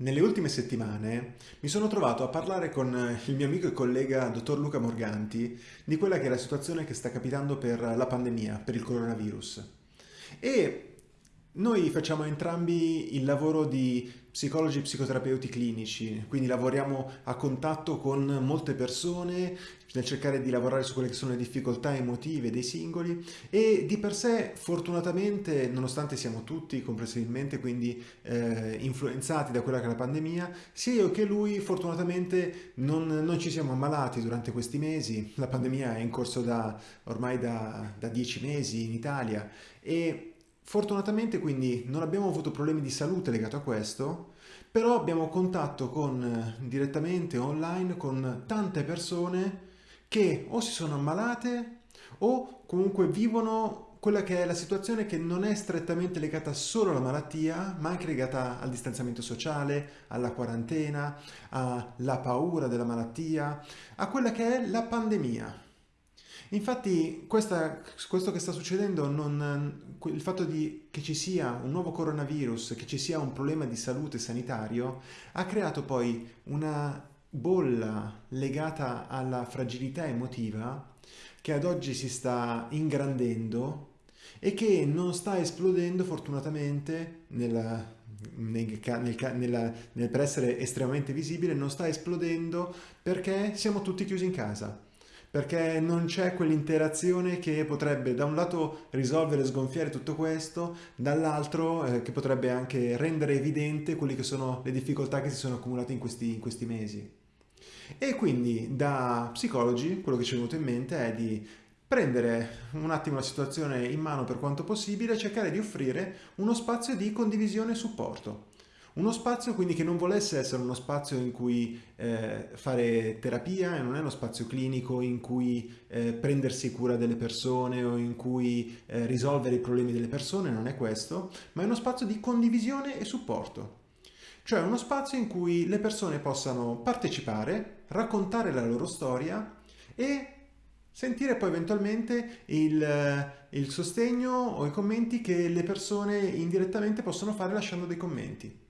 Nelle ultime settimane mi sono trovato a parlare con il mio amico e collega dottor Luca Morganti di quella che è la situazione che sta capitando per la pandemia, per il coronavirus. E noi facciamo entrambi il lavoro di psicologi e psicoterapeuti clinici, quindi lavoriamo a contatto con molte persone nel cercare di lavorare su quelle che sono le difficoltà emotive dei singoli e di per sé fortunatamente, nonostante siamo tutti comprensibilmente quindi eh, influenzati da quella che è la pandemia, sia io che lui fortunatamente non, non, ci siamo ammalati durante questi mesi, la pandemia è in corso da ormai da, da dieci mesi in Italia e Fortunatamente quindi non abbiamo avuto problemi di salute legato a questo, però abbiamo contatto con, eh, direttamente online con tante persone che o si sono ammalate o comunque vivono quella che è la situazione che non è strettamente legata solo alla malattia, ma anche legata al distanziamento sociale, alla quarantena, alla paura della malattia, a quella che è la pandemia. Infatti questa, questo che sta succedendo, non, il fatto di, che ci sia un nuovo coronavirus, che ci sia un problema di salute sanitario, ha creato poi una bolla legata alla fragilità emotiva che ad oggi si sta ingrandendo e che non sta esplodendo fortunatamente nella, nel, nel, nella, nel, per essere estremamente visibile, non sta esplodendo perché siamo tutti chiusi in casa perché non c'è quell'interazione che potrebbe da un lato risolvere e sgonfiare tutto questo, dall'altro eh, che potrebbe anche rendere evidente quelle che sono le difficoltà che si sono accumulate in questi, in questi mesi. E quindi da psicologi quello che ci è venuto in mente è di prendere un attimo la situazione in mano per quanto possibile e cercare di offrire uno spazio di condivisione e supporto. Uno spazio quindi che non volesse essere uno spazio in cui eh, fare terapia e non è uno spazio clinico in cui eh, prendersi cura delle persone o in cui eh, risolvere i problemi delle persone, non è questo, ma è uno spazio di condivisione e supporto. Cioè uno spazio in cui le persone possano partecipare, raccontare la loro storia e sentire poi eventualmente il, il sostegno o i commenti che le persone indirettamente possono fare lasciando dei commenti.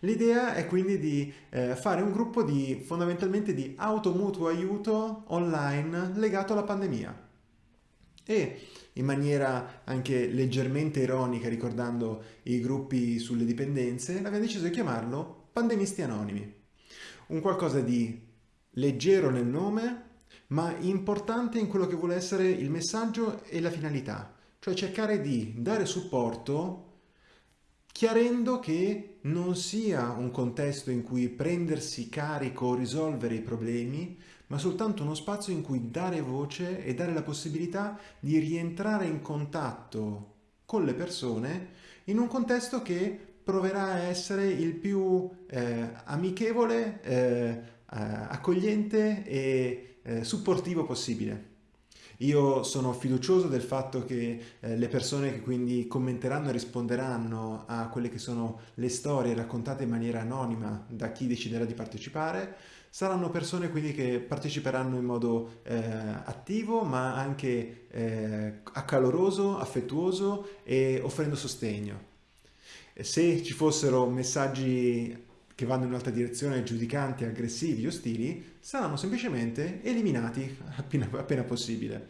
L'idea è quindi di eh, fare un gruppo di fondamentalmente di automutuo aiuto online legato alla pandemia. E in maniera anche leggermente ironica, ricordando i gruppi sulle dipendenze, abbiamo deciso di chiamarlo Pandemisti Anonimi. Un qualcosa di leggero nel nome, ma importante in quello che vuole essere il messaggio e la finalità, cioè cercare di dare supporto chiarendo che non sia un contesto in cui prendersi carico o risolvere i problemi, ma soltanto uno spazio in cui dare voce e dare la possibilità di rientrare in contatto con le persone in un contesto che proverà a essere il più eh, amichevole, eh, eh accogliente e eh, supportivo possibile. Io sono fiducioso del fatto che eh, le persone che quindi commenteranno e risponderanno a quelle che sono le storie raccontate in maniera anonima da chi deciderà di partecipare saranno persone quindi che parteciperanno in modo eh, attivo ma anche eh, accaloroso, affettuoso e offrendo sostegno. Se ci fossero messaggi che vanno in un'altra direzione, giudicanti, aggressivi, ostili, saranno semplicemente eliminati appena, appena, possibile.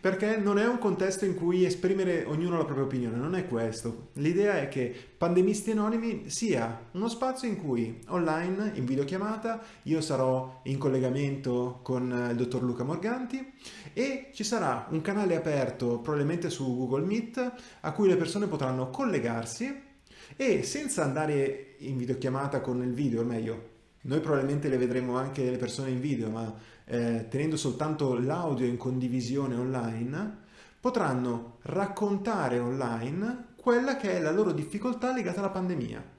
Perché non è un contesto in cui esprimere ognuno la propria opinione, non è questo. L'idea è che Pandemisti Anonimi sia uno spazio in cui online, in videochiamata, io sarò in collegamento con il dottor Luca Morganti e ci sarà un canale aperto probabilmente su Google Meet a cui le persone potranno collegarsi e senza andare in videochiamata con il video, o meglio, noi probabilmente le vedremo anche le persone in video, ma eh, tenendo soltanto l'audio in condivisione online, potranno raccontare online quella che è la loro difficoltà legata alla pandemia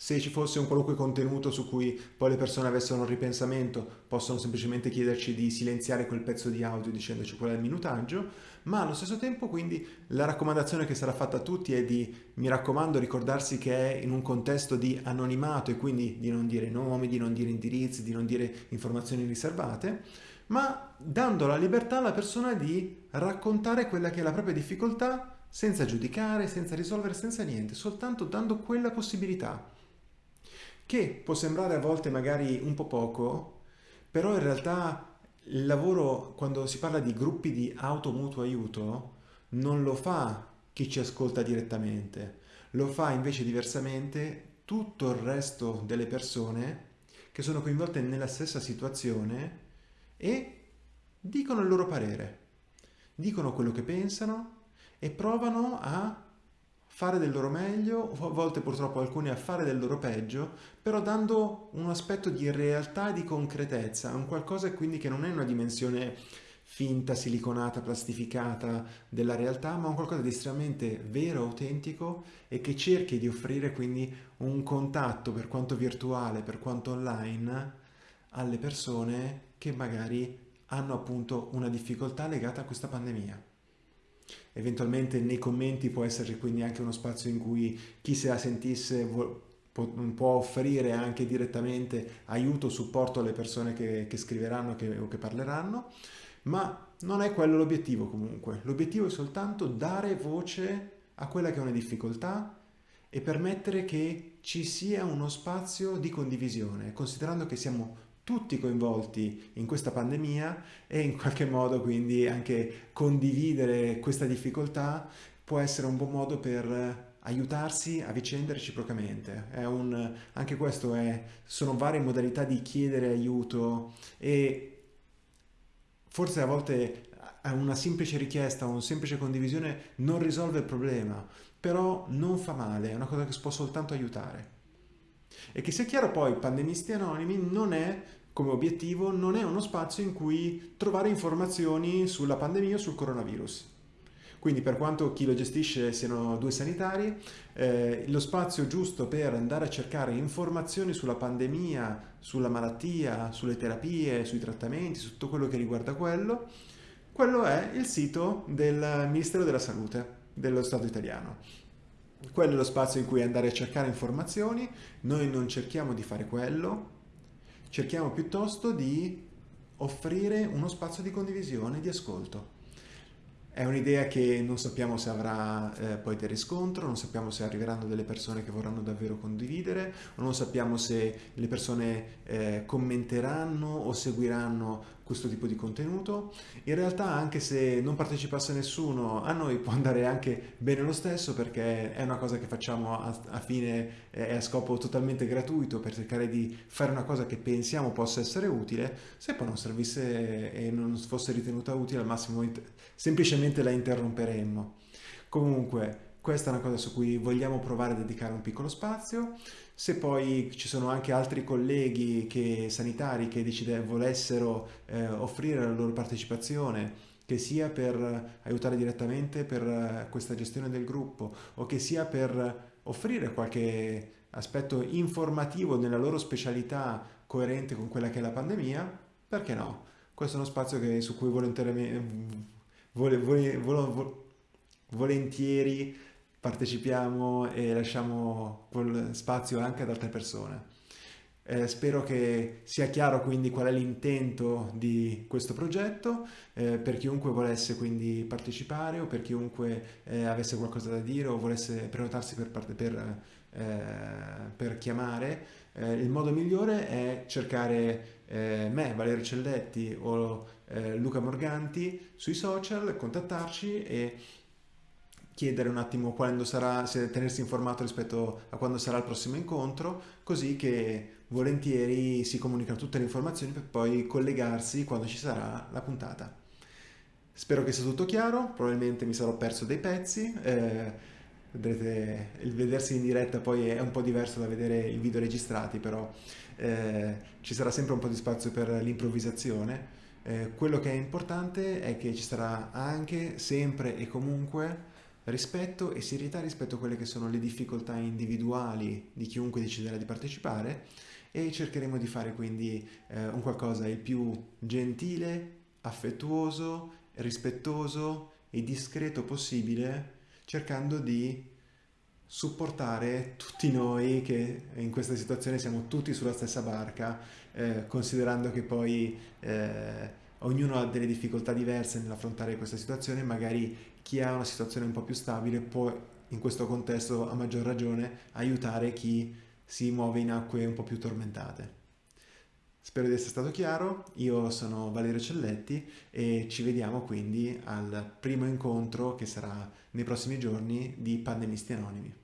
se ci fosse un qualunque contenuto su cui poi le persone avessero un ripensamento, possono semplicemente chiederci di silenziare quel pezzo di audio dicendoci qual è il minutaggio, ma allo stesso tempo quindi la raccomandazione che sarà fatta a tutti è di, mi raccomando, ricordarsi che è in un contesto di anonimato e quindi di non dire nomi, di non dire indirizzi, di non dire informazioni riservate, ma dando la libertà alla persona di raccontare quella che è la propria difficoltà senza giudicare, senza risolvere, senza niente, soltanto dando quella possibilità. Che può sembrare a volte magari un po' poco, però in realtà il lavoro, quando si parla di gruppi di auto mutuo aiuto, non lo fa chi ci ascolta direttamente, lo fa invece diversamente tutto il resto delle persone che sono coinvolte nella stessa situazione e dicono il loro parere, dicono quello che pensano e provano a fare del loro meglio, a volte purtroppo alcuni a fare del loro peggio, però dando un aspetto di realtà e di concretezza, un qualcosa quindi che non è una dimensione finta, siliconata, plastificata della realtà, ma un qualcosa di estremamente vero, autentico e che cerchi di offrire quindi un contatto, per quanto virtuale, per quanto online, alle persone che magari hanno appunto una difficoltà legata a questa pandemia. Eventualmente nei commenti può esserci quindi anche uno spazio in cui chi se la sentisse può offrire anche direttamente aiuto, supporto alle persone che, che scriveranno che, o che parleranno, ma non è quello l'obiettivo comunque. L'obiettivo è soltanto dare voce a quella che è una difficoltà e permettere che ci sia uno spazio di condivisione, considerando che siamo tutti coinvolti in questa pandemia e in qualche modo quindi anche condividere questa difficoltà può essere un buon modo per aiutarsi a vicenda reciprocamente. Un, anche questo è, sono varie modalità di chiedere aiuto e forse a volte una semplice richiesta o una semplice condivisione non risolve il problema, però non fa male, è una cosa che può soltanto aiutare. E che sia chiaro poi, Pandemisti Anonimi non è come obiettivo non è uno spazio in cui trovare informazioni sulla pandemia o sul coronavirus. Quindi per quanto chi lo gestisce siano due sanitari, eh, lo spazio giusto per andare a cercare informazioni sulla pandemia, sulla malattia, sulle terapie, sui trattamenti, su tutto quello che riguarda quello, quello è il sito del Ministero della Salute dello Stato italiano. Quello è lo spazio in cui andare a cercare informazioni, noi non cerchiamo di fare quello, cerchiamo piuttosto di offrire uno spazio di condivisione, di ascolto. È un'idea che non sappiamo se avrà eh, poi del riscontro, non sappiamo se arriveranno delle persone che vorranno davvero condividere, non sappiamo se le persone eh, commenteranno o seguiranno questo tipo di contenuto. In realtà anche se non partecipasse nessuno a noi può andare anche bene lo stesso perché è una cosa che facciamo a, a fine e a scopo totalmente gratuito per cercare di fare una cosa che pensiamo possa essere utile. Se poi non servisse e non fosse ritenuta utile al massimo semplicemente la interromperemmo. Comunque questa è una cosa su cui vogliamo provare a dedicare un piccolo spazio. Se poi ci sono anche altri colleghi che, sanitari che decide, volessero eh, offrire la loro partecipazione, che sia per aiutare direttamente per eh, questa gestione del gruppo o che sia per offrire qualche aspetto informativo nella loro specialità coerente con quella che è la pandemia, perché no? Questo è uno spazio che, su cui volentieri, volentieri partecipiamo e lasciamo quel spazio anche ad altre persone. Eh, spero che sia chiaro quindi qual è l'intento di questo progetto, eh, per chiunque volesse quindi partecipare o per chiunque eh, avesse qualcosa da dire o volesse prenotarsi per, per, eh, per chiamare, eh, il modo migliore è cercare eh, me, Valerio Celletti o Luca Morganti sui social, contattarci e chiedere un attimo quando sarà, se tenersi informato rispetto a quando sarà il prossimo incontro, così che volentieri si comunicano tutte le informazioni per poi collegarsi quando ci sarà la puntata. Spero che sia tutto chiaro, probabilmente mi sarò perso dei pezzi, eh, vedrete il vedersi in diretta poi è un po' diverso da vedere i video registrati, però eh, ci sarà sempre un po' di spazio per l'improvvisazione. Eh, quello che è importante è che ci sarà anche, sempre e comunque rispetto e serietà rispetto a quelle che sono le difficoltà individuali di chiunque deciderà di partecipare e cercheremo di fare quindi eh, un qualcosa il più gentile, affettuoso, rispettoso e discreto possibile, cercando di supportare tutti noi che in questa situazione siamo tutti sulla stessa barca, eh, considerando che poi eh, ognuno ha delle difficoltà diverse nell'affrontare questa situazione, magari chi ha una situazione un po' più stabile può in questo contesto a maggior ragione aiutare chi si muove in acque un po' più tormentate. Spero di essere stato chiaro, io sono Valerio Celletti e ci vediamo quindi al primo incontro che sarà nei prossimi giorni di Pandemisti Anonimi.